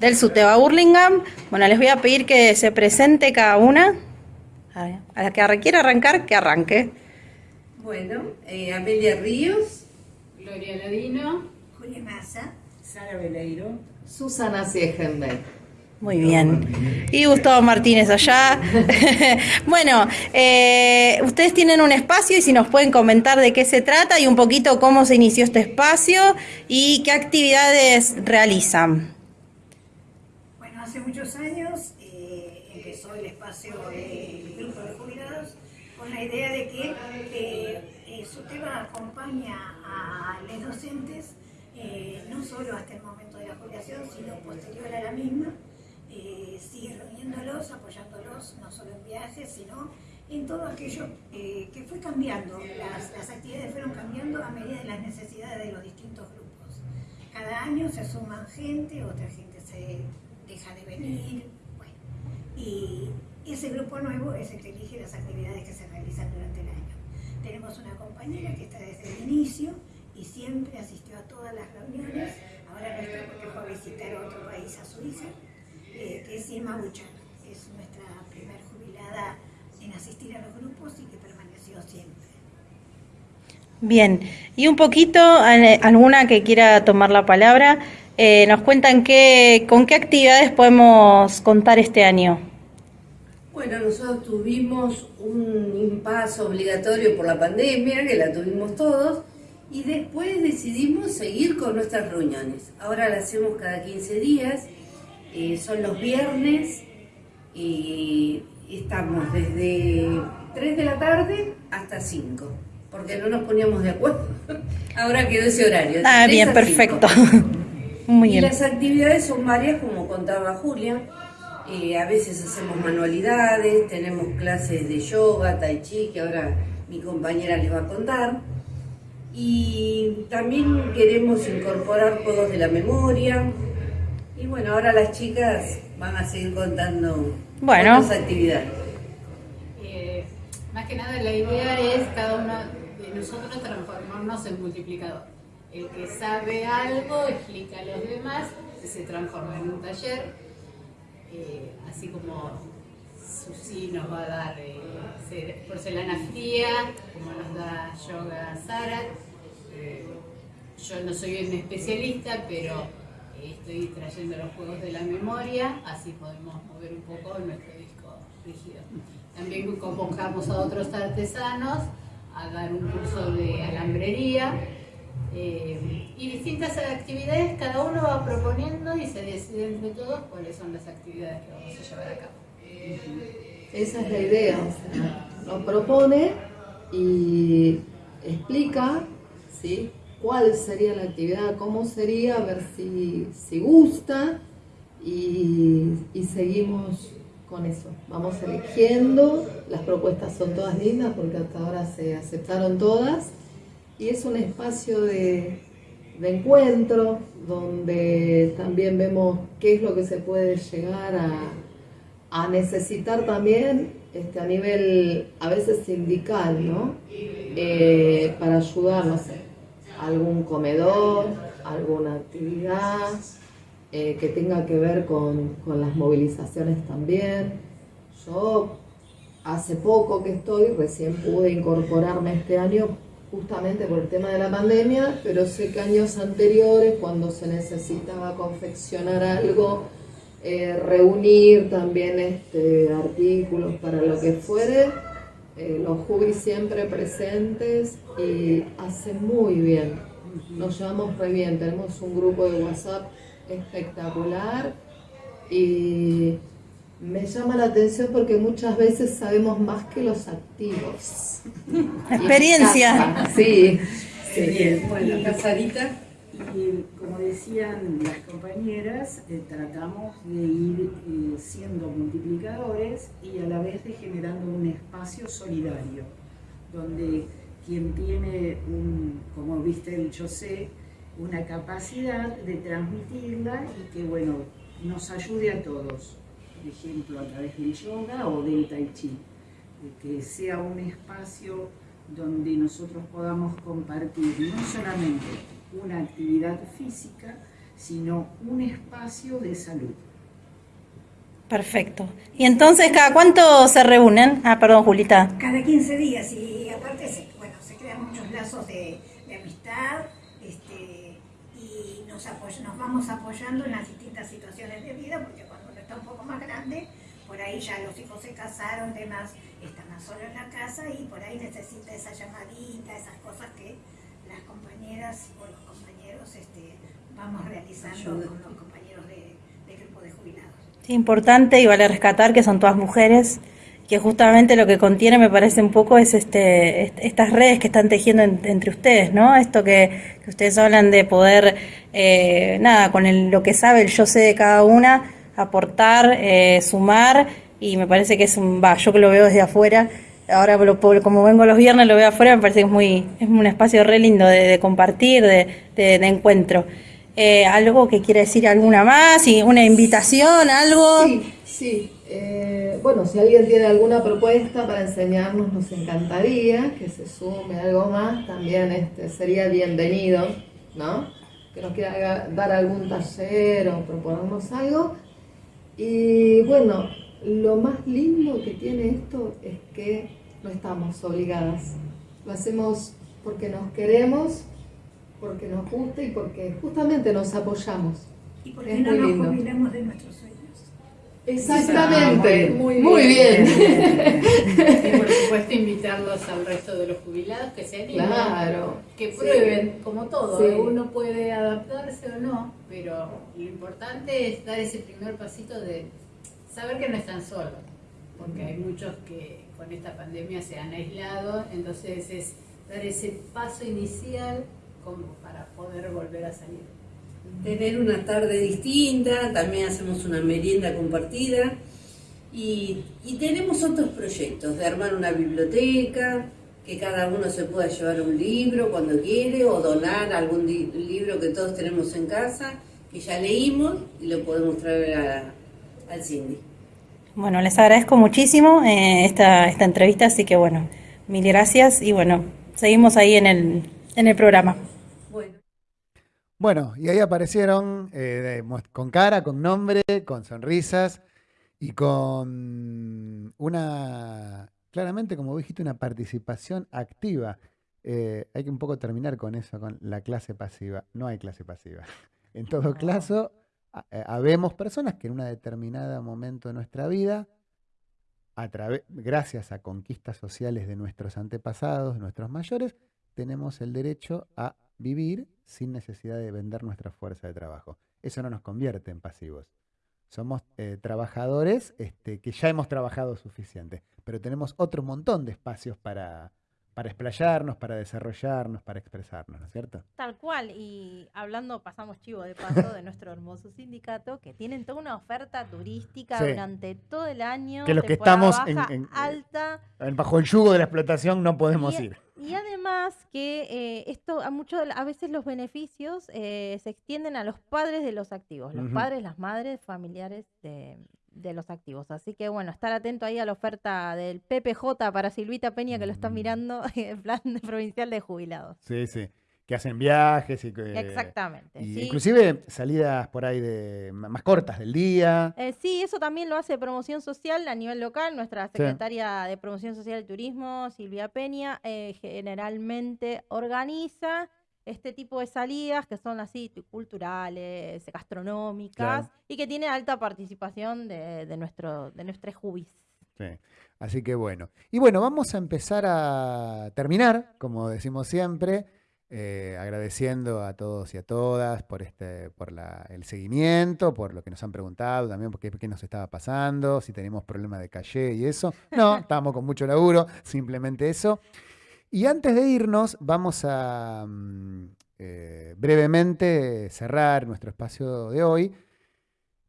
del Suteba Burlingame. Bueno, les voy a pedir que se presente cada una. A la que quiera arrancar, que arranque. Bueno, eh, Amelia Ríos. Gloria Ladino. Julia Massa. Sara Veleiro. Susana Segenbeck. Muy bien. Y Gustavo Martínez allá. *laughs* bueno, eh, ustedes tienen un espacio y si nos pueden comentar de qué se trata y un poquito cómo se inició este espacio y qué actividades realizan. Bueno, hace muchos años eh, empezó el espacio del grupo de jubilados con la idea de que eh, su tema acompaña a los docentes no solo hasta el momento de la jubilación, sino posterior a la misma eh, sigue reuniéndolos, apoyándolos, no solo en viajes, sino en todo aquello eh, que fue cambiando. Las, las, actividades fueron cambiando a medida de las necesidades de los distintos grupos. Cada año se suman gente, otra gente se deja de venir, bueno, y ese grupo nuevo es el que elige las actividades que se realizan durante el año. Tenemos una compañera que está desde el inicio y siempre asistió a todas las reuniones, ahora no está porque fue a visitar a otro país, a Suiza, eh, que es Irma Buchan. Es nuestra primer jubilada en asistir a los grupos y que permaneció siempre. Bien, y un poquito, alguna que quiera tomar la palabra, eh, nos cuentan qué, con qué actividades podemos contar este año. Bueno, nosotros tuvimos un impasse obligatorio por la pandemia, que la tuvimos todos, y después decidimos seguir con nuestras reuniones. Ahora la hacemos cada 15 días eh, son los viernes y estamos desde 3 de la tarde hasta hasta 5, porque no nos poníamos de acuerdo. *laughs* Ahora quedó ese horario. Ah, bien, perfecto. *laughs* Muy y bien. las actividades son varias, como contaba Julia. Eh, a veces hacemos manualidades, tenemos clases de yoga, tai chi, que ahora mi compañera les va a contar. Y también queremos incorporar juegos de la memoria. Y bueno, ahora las chicas van a seguir contando Bueno. otras actividades. Eh, más que nada la idea es cada uno de nosotros transformarnos en multiplicador. El que sabe algo explica a los demás, se transforma en un taller, eh, así como Susi nos va a dar eh, ce- porcelana fría, como nos da yoga Sara. Eh, yo no soy un especialista, pero estoy trayendo los juegos de la memoria, así podemos mover un poco nuestro disco rígido. También convocamos a otros artesanos a dar un curso de alambrería eh, y distintas actividades, cada uno va proponiendo y se decide entre todos cuáles son las actividades que vamos a llevar a cabo. Esa es la idea, lo propone y explica ¿sí? Cuál sería la actividad, cómo sería, a ver si, si gusta y, seguimos con eso. Vamos eligiendo, las propuestas son todas lindas porque hasta ahora se aceptaron todas y es un espacio de, encuentro donde también vemos qué es lo que se puede llegar a, necesitar también este, a nivel a veces sindical, ¿no? Eh, para ayudar, no sé, algún comedor, alguna actividad eh, que tenga que ver con, con las movilizaciones también. Yo hace poco que estoy, recién pude incorporarme este año justamente por el tema de la pandemia, pero sé que años anteriores, cuando se necesitaba confeccionar algo, eh, reunir también este, artículos para lo que fuere, eh, los hubis siempre presentes y hace muy bien. Nos llevamos re bien, tenemos un grupo de WhatsApp espectacular y me llama la atención porque muchas veces sabemos más que los activos. *laughs* Experiencia. Sí. Bien, bueno, acá Sarita. Y como decían las compañeras, eh, tratamos de ir eh, siendo multiplicadores y a la vez de generando un espacio solidario, donde quien tiene, como viste el sé, una capacidad de transmitirla y que, bueno, nos ayude a todos, por ejemplo, a través del yoga o del tai chi, de que sea un espacio donde nosotros podamos compartir no solamente una actividad física, sino un espacio de salud. Perfecto. Y entonces, ¿cada cuánto se reúnen? Ah, perdón, Julita. Cada 15 días y aparte se, bueno, se crean muchos lazos de, de amistad este, y nos, apoy- nos vamos apoyando en las distintas situaciones de vida porque cuando uno está un poco más grande, por ahí ya los hijos se casaron, demás, están más solos en la casa y por ahí necesita esa llamadita, esas cosas que las compañeras o los compañeros este, vamos realizando Ayuda. con los compañeros de, del grupo de jubilados. Sí, importante y vale rescatar que son todas mujeres, que justamente lo que contiene me parece un poco es este est- estas redes que están tejiendo en- entre ustedes, ¿no? Esto que, que ustedes hablan de poder, eh, nada, con el- lo que sabe el yo sé de cada una, aportar, eh, sumar y me parece que es un, va, yo que lo veo desde afuera, ahora como vengo los viernes lo veo afuera, me parece que es muy, es un espacio re lindo de, compartir, de, encuentro. Eh, ¿Algo que quiere decir alguna más? y ¿Una invitación? ¿Algo? Sí, sí. Eh, bueno, si alguien tiene alguna propuesta para enseñarnos, nos encantaría que se sume algo más. También este, sería bienvenido, ¿no? Que nos quiera dar algún taller o proponernos algo. Y bueno, lo más lindo que tiene esto es que no estamos obligadas. Lo hacemos porque nos queremos, porque nos gusta y porque justamente nos apoyamos. Y porque Es no muy nos lindo. jubilamos de nuestros sueños. Exactamente, Muy muy bien. *laughs* Y por supuesto invitarlos al resto de los jubilados que se animen, Claro. que Sí. prueben, como todo, Sí. uno puede adaptarse o no, pero lo importante es dar ese primer pasito de saber que no están solos, porque hay muchos que con esta pandemia se han aislado, entonces es dar ese paso inicial como para poder volver a salir. Tener una tarde distinta, también hacemos una merienda compartida y, tenemos otros proyectos de armar una biblioteca, que cada uno se pueda llevar un libro cuando quiere o donar algún libro que todos tenemos en casa, que ya leímos y lo podemos traer a- al Cindy. Bueno, les agradezco muchísimo eh, esta, esta entrevista, así que bueno, mil gracias y bueno, seguimos ahí en el, en el programa. Bueno. Bueno, y ahí aparecieron eh, con cara, con nombre, con sonrisas y con una, claramente, como dijiste, una participación activa. Eh, hay que un poco terminar con eso, con la clase pasiva. No hay clase pasiva. *laughs* En todo caso, habemos personas que en un determinado momento de nuestra vida, a gracias a conquistas sociales de nuestros antepasados, de nuestros mayores, tenemos el derecho a vivir sin necesidad de vender nuestra fuerza de trabajo. Eso no nos convierte en pasivos. Somos eh, trabajadores este, que ya hemos trabajado suficiente, pero tenemos otro montón de espacios para, para explayarnos, para desarrollarnos, para expresarnos, ¿no es cierto? Tal cual, y hablando, pasamos chivo de paso de nuestro hermoso sindicato, que tienen toda una oferta turística Sí. durante todo el año. Que los que estamos en- baja, en- alta. Bajo el yugo de la explotación no podemos Y- ir. Y además que eh, esto a mucho a veces los beneficios eh, se extienden a los padres de los activos, los Ujú. padres, las madres, familiares de, de los activos. Así que bueno, estar atento ahí a la oferta del PPJ para Silvita Peña que lo Mm. está mirando *laughs* en plan provincial de jubilados. Sí, sí. Que hacen viajes y que... Exactamente. y sí. Inclusive salidas por ahí de más cortas del día. Eh, sí, eso también lo hace Promoción Social a nivel local. Nuestra secretaria de Promoción Social y Turismo, Silvia Peña, eh, generalmente organiza este tipo de salidas que son así tu- culturales, gastronómicas Claro. y que tiene alta participación de, de nuestro de nuestros jubis. Sí. Así que bueno. Y bueno, vamos a empezar a terminar, como decimos siempre, eh, agradeciendo a todos y a todas por este, por la- el seguimiento, por lo que nos han preguntado también, por qué, qué nos estaba pasando, si tenemos problemas de calle y eso. No, *laughs* estábamos con mucho laburo, simplemente eso. Y antes de irnos, vamos a mm, eh, brevemente cerrar nuestro espacio de hoy,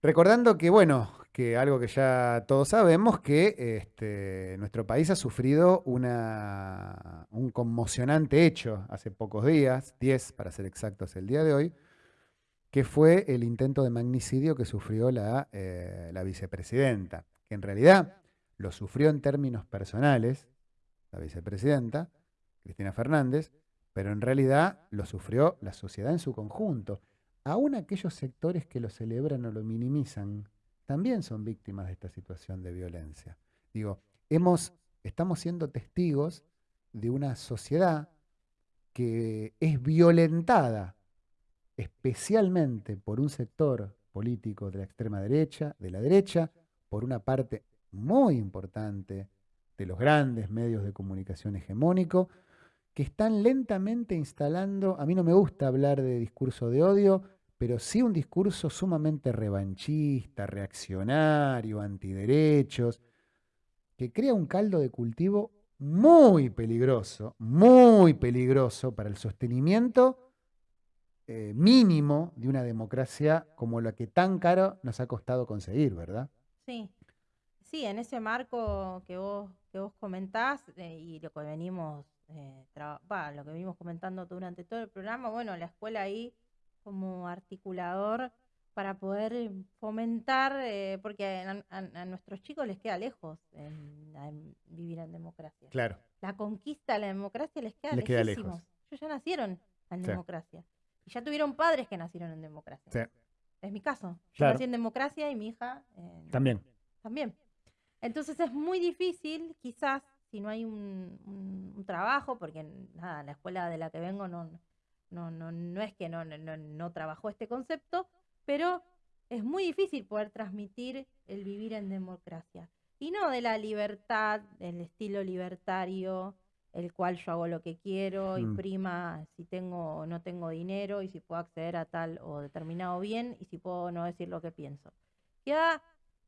recordando que, bueno, que algo que ya todos sabemos, que este, nuestro país ha sufrido una, un conmocionante hecho hace pocos días, 10 para ser exactos el día de hoy, que fue el intento de magnicidio que sufrió la, eh, la vicepresidenta, que en realidad lo sufrió en términos personales, la vicepresidenta, Cristina Fernández, pero en realidad lo sufrió la sociedad en su conjunto. Aún aquellos sectores que lo celebran o lo minimizan, también son víctimas de esta situación de violencia. Digo, hemos, estamos siendo testigos de una sociedad que es violentada especialmente por un sector político de la extrema derecha, de la derecha, por una parte muy importante de los grandes medios de comunicación hegemónico, que están lentamente instalando, a mí no me gusta hablar de discurso de odio, pero sí un discurso sumamente revanchista, reaccionario, antiderechos, que crea un caldo de cultivo muy peligroso, muy peligroso para el sostenimiento eh, mínimo de una democracia como la que tan caro nos ha costado conseguir, ¿verdad? Sí, sí, en ese marco que vos, que vos comentás eh, y lo que venimos, eh, va, lo que venimos comentando durante todo el programa, bueno, la escuela ahí como articulador para poder eh, fomentar, eh, porque a, a- a nuestros chicos les queda lejos en- en vivir en democracia. Claro. La conquista de la democracia les queda Les queda lejos. Ellos ya nacieron en Sí. democracia. Y ya tuvieron padres que nacieron en democracia. Sí. Es mi caso. Yo Claro. nací en democracia y mi hija en- También. también. Entonces es muy difícil, quizás, si no hay un, un- un trabajo, porque nada, la escuela de la que vengo no, no, no, no es que no, no, no- no trabajó este concepto, pero es muy difícil poder transmitir el vivir en democracia. Y no de la libertad, del estilo libertario, el cual yo hago lo que quiero y Mm. prima si tengo o no tengo dinero y si puedo acceder a tal o determinado bien y si puedo no decir lo que pienso. Queda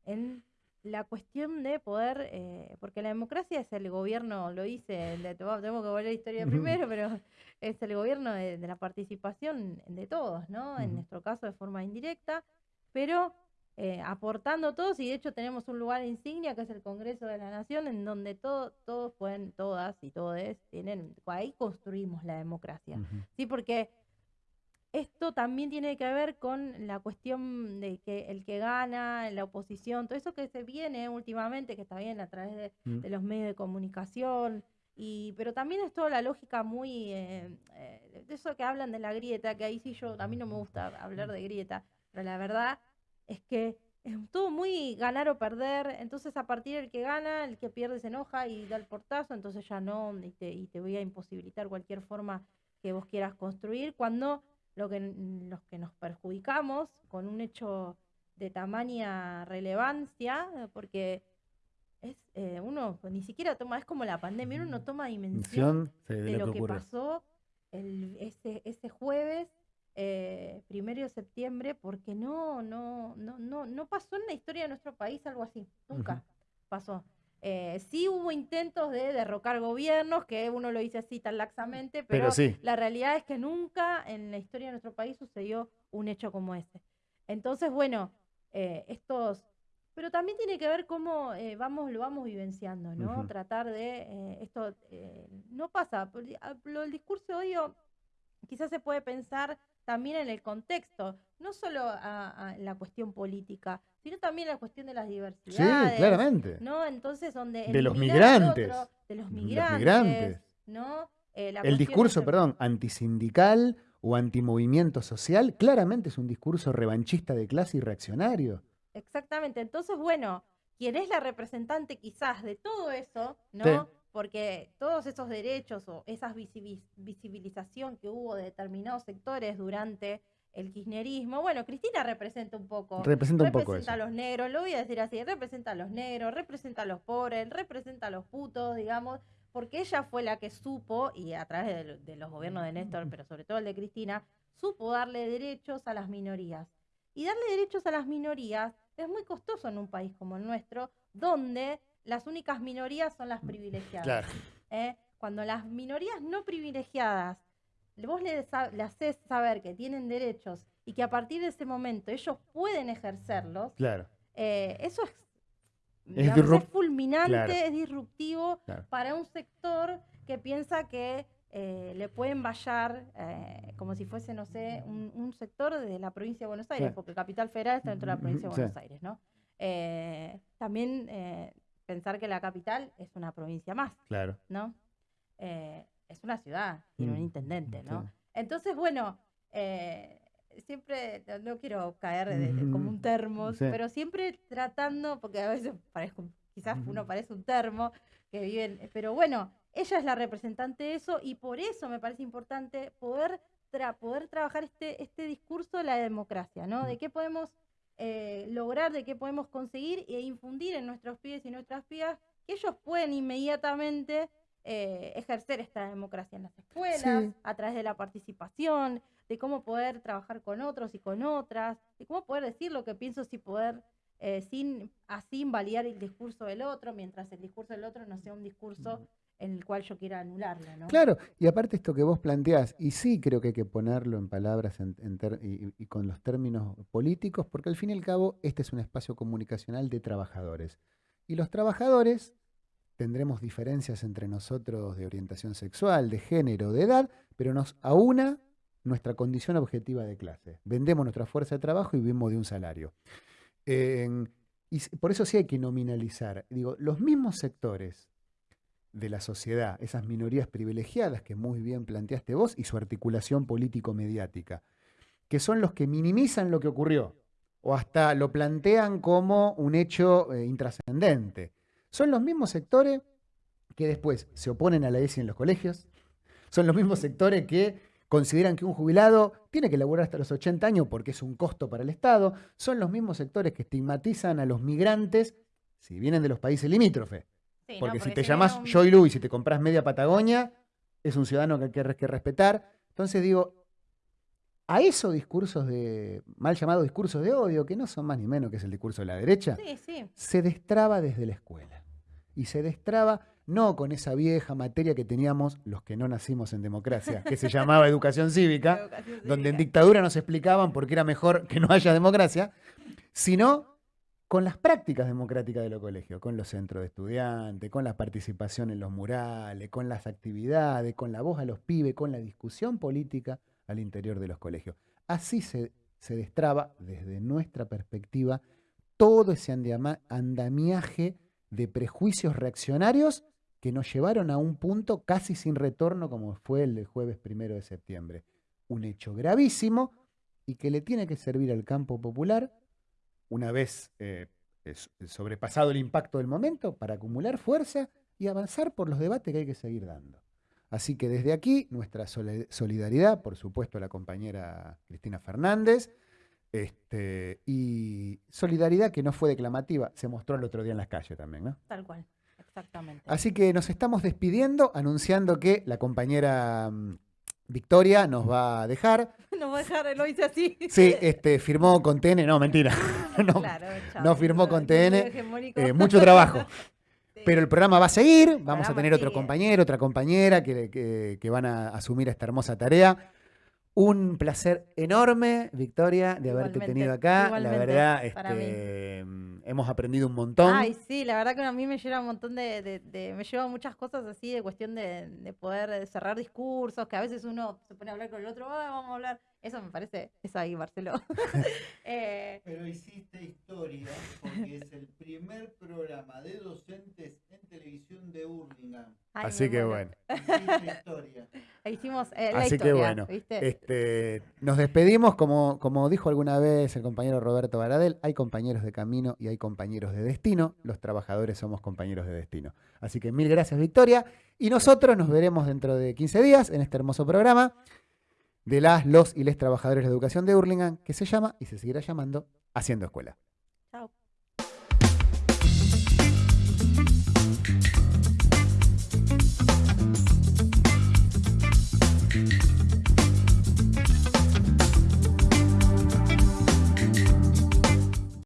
en la cuestión de poder, eh, porque la democracia es el gobierno, lo hice, de- tengo que volver a la historia primero, pero es el gobierno de, de la participación de todos, ¿no? En nuestro caso de forma indirecta, pero eh, aportando todos, y de hecho tenemos un lugar insignia que es el Congreso de la Nación, en donde todo, todos pueden, todas y todos tienen, ahí construimos la democracia. Ujú. Sí, porque esto también tiene que ver con la cuestión de que el que gana, la oposición, todo eso que se viene últimamente, que está bien a través de, Mm. de los medios de comunicación, y, pero también es toda la lógica muy, eh, eh, de eso que hablan de la grieta, que ahí sí yo, a mí no me gusta hablar de grieta, pero la verdad es que es todo muy ganar o perder, entonces a partir del que gana, el que pierde se enoja y da el portazo, entonces ya no, y te, y te voy a imposibilitar cualquier forma que vos quieras construir, cuando lo que, los que nos perjudicamos con un hecho de tamaña relevancia, porque es eh, uno ni siquiera toma, es como la pandemia, uno no toma dimensión sí, de lo que ocurre. pasó el, ese, ese jueves, eh, primero de septiembre, porque no, no, no, no, no pasó en la historia de nuestro país algo así, nunca pasó. Eh, sí hubo intentos de derrocar gobiernos, que uno lo dice así tan laxamente, pero, Pero sí. la realidad es que nunca en la historia de nuestro país sucedió un hecho como ese. Entonces, bueno, eh, estos... Pero también tiene que ver cómo eh, vamos, lo vamos vivenciando, ¿no? Tratar de... esto no pasa. por- ah, Lo del discurso de odio quizás se puede pensar también en el contexto, no solo a, a la cuestión política, sino también a la cuestión de las Sí, diversidades. claramente. ¿no? Entonces, donde De los migrantes. otro, de los Los migrantes. ¿no? Eh, la El discurso, de- perdón, antisindical o antimovimiento social, claramente es un discurso revanchista de clase y reaccionario. Exactamente. Entonces, bueno, quien es la representante quizás de todo eso, ¿no? Sí. Porque todos esos derechos o esa visibi- visibilización que hubo de determinados sectores durante el kirchnerismo, bueno, Cristina representa un poco. Representa un poco representa a los negros, lo voy a decir así, representa a los negros, representa a los pobres, representa a los putos, digamos, porque ella fue la que supo, y a través de, de los gobiernos de Néstor, pero sobre todo el de Cristina, supo darle derechos a las minorías. Y darle derechos a las minorías es muy costoso en un país como el nuestro, donde las únicas minorías son las privilegiadas. Claro. ¿eh? Cuando las minorías no privilegiadas, vos le, haces saber que tienen derechos y que a partir de ese momento ellos pueden ejercerlos, Claro. eh, eso es, Es digamos, es disrup- fulminante, claro. es disruptivo para un sector que piensa que eh, le pueden vallar eh, como si fuese, no sé, un, un sector de la provincia de Buenos Aires, Claro. porque Capital Federal está dentro de la provincia de Sí. Buenos Aires, ¿no? Eh, también pensar que la capital es una provincia más, Claro. ¿no? Eh, es una ciudad, tiene un Mm, intendente, ¿no? sí. Entonces, bueno, eh, siempre, no, quiero caer de- de- como un termo, sí. pero siempre tratando, porque a veces parezco, quizás uno parece un termo, que viven, pero bueno, ella es la representante de eso y por eso me parece importante poder, tra- poder trabajar este, este discurso de la democracia, ¿no? De qué podemos eh, lograr, de qué podemos conseguir e infundir en nuestros pibes y nuestras pibas que ellos pueden inmediatamente eh, ejercer esta democracia en las escuelas, Sí. a través de la participación, de cómo poder trabajar con otros y con otras, de cómo poder decir lo que pienso sin poder, eh, sin así invalidar el discurso del otro, mientras el discurso del otro no sea un discurso en el cual yo quiera anularlo, ¿no? Claro, y aparte esto que vos planteás, y sí creo que hay que ponerlo en palabras en- y, con los términos políticos, porque al fin y al cabo este es un espacio comunicacional de trabajadores. Y los trabajadores tendremos diferencias entre nosotros de orientación sexual, de género, de edad, pero nos aúna nuestra condición objetiva de clase. Vendemos nuestra fuerza de trabajo y vivimos de un salario. En- y por eso sí hay que nominalizar. Digo, los mismos sectores de la sociedad, esas minorías privilegiadas que muy bien planteaste vos y su articulación político-mediática, que son los que minimizan lo que ocurrió o hasta lo plantean como un hecho eh, intrascendente. Son los mismos sectores que después se oponen a la ESI en los colegios, son los mismos sectores que consideran que un jubilado tiene que laburar hasta los 80 años porque es un costo para el Estado, son los mismos sectores que estigmatizan a los migrantes si vienen de los países limítrofes. Sí, ¿no? Porque si te llamas un- Joy Luis y te compras media Patagonia, es un ciudadano que hay que, que respetar. Entonces digo, a esos discursos de, mal llamados discursos de odio, que no son más ni menos que es el discurso de la derecha, Sí, sí. se destraba desde la escuela. Y se destraba no con esa vieja materia que teníamos los que no nacimos en democracia, que se llamaba educación *laughs* cívica, Educación donde en cívica. dictadura nos explicaban por qué era mejor que no haya democracia, sino con las prácticas democráticas de los colegios, con los centros de estudiantes, con la participación en los murales, con las actividades, con la voz a los pibes, con la discusión política al interior de los colegios. Así se, destraba desde nuestra perspectiva todo ese andamiaje de prejuicios reaccionarios que nos llevaron a un punto casi sin retorno como fue el del jueves primero de septiembre. Un hecho gravísimo y que le tiene que servir al campo popular, una vez eh, es- sobrepasado el impacto del momento, para acumular fuerza y avanzar por los debates que hay que seguir dando. Así que desde aquí, nuestra solidaridad, por supuesto, a la compañera Cristina Fernández, este, y solidaridad que no fue declamativa, se mostró el otro día en las calles también, ¿no? Tal cual. Exactamente. Así que nos estamos despidiendo, anunciando que la compañera mm, Victoria nos va a dejar. *laughs* No voy a dejar, lo hice así. Sí, este, firmó con TN, no, mentira. *laughs* *laughs* no, Claro, chao, no firmó con TN. eh, mucho trabajo. Sí. Pero el programa va a seguir, vamos a tener otro compañero, otra compañera que, que- que van a asumir esta hermosa tarea. Un placer enorme, Victoria, de haberte Igualmente, tenido acá. la verdad, este, mm, hemos aprendido un montón. Ay, sí, la verdad que a mí me lleva un montón de, de- de- me lleva muchas cosas así de cuestión de, de poder cerrar discursos, que a veces uno se pone a hablar con el otro, "Ah, vamos a hablar. Eso me parece, eso ahí, Marcelo. *laughs* Eh, Pero hiciste historia porque es el primer programa de docentes en televisión de Hurlingham. ay, Así que bueno. Hiciste historia. *laughs* Hicimos eh, la Así que bueno, ¿viste? este, nos despedimos, como, como dijo alguna vez el compañero Roberto Baradel, hay compañeros de camino y hay compañeros de destino, los trabajadores somos compañeros de destino. Así que mil gracias Victoria y nosotros nos veremos dentro de 15 días en este hermoso programa de las, los y les trabajadores de educación de Hurlingham que se llama y se seguirá llamando Haciendo Escuela.